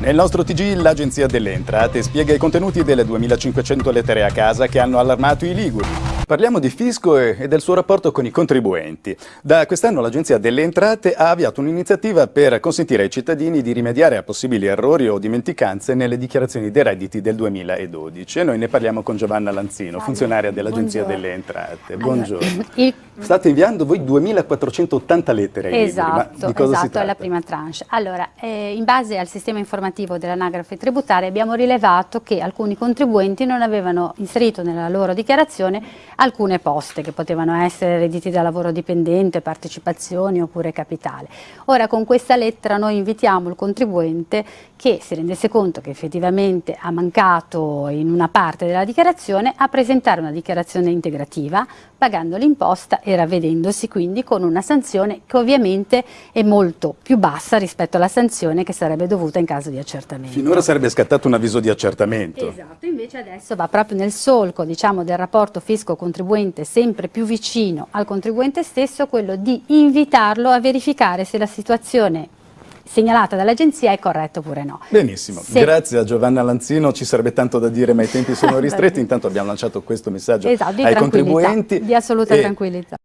Nel nostro TG l'Agenzia delle Entrate spiega i contenuti delle 2500 lettere a casa che hanno allarmato i Liguri. Parliamo di fisco e del suo rapporto con i contribuenti. Da quest'anno l'Agenzia delle Entrate ha avviato un'iniziativa per consentire ai cittadini di rimediare a possibili errori o dimenticanze nelle dichiarazioni dei redditi del 2012. E noi ne parliamo con Giovanna Lanzino, funzionaria dell'Agenzia delle Entrate. Buongiorno. Allora, State inviando voi 2480 lettere esatto, Liguri. Ma esatto, è la prima tranche. Allora, eh, in base al sistema informativo dell'anagrafe tributaria abbiamo rilevato che alcuni contribuenti non avevano inserito nella loro dichiarazione alcune poste che potevano essere redditi da lavoro dipendente, partecipazioni oppure capitale. Ora con questa lettera noi invitiamo il contribuente che si rendesse conto che effettivamente ha mancato in una parte della dichiarazione a presentare una dichiarazione integrativa pagando l'imposta e ravvedendosi quindi con una sanzione che ovviamente è molto più bassa rispetto alla sanzione che sarebbe dovuta in caso di accertamento. Finora sarebbe scattato un avviso di accertamento. Esatto, invece adesso va proprio nel solco diciamo, del rapporto fisco-contribuente sempre più vicino al contribuente stesso quello di invitarlo a verificare se la situazione segnalata dall'agenzia è corretta oppure no. Benissimo, Se... grazie a Giovanna Lanzino, ci sarebbe tanto da dire ma i tempi sono ristretti, intanto abbiamo lanciato questo messaggio esatto, ai contribuenti. Di assoluta e... tranquillità.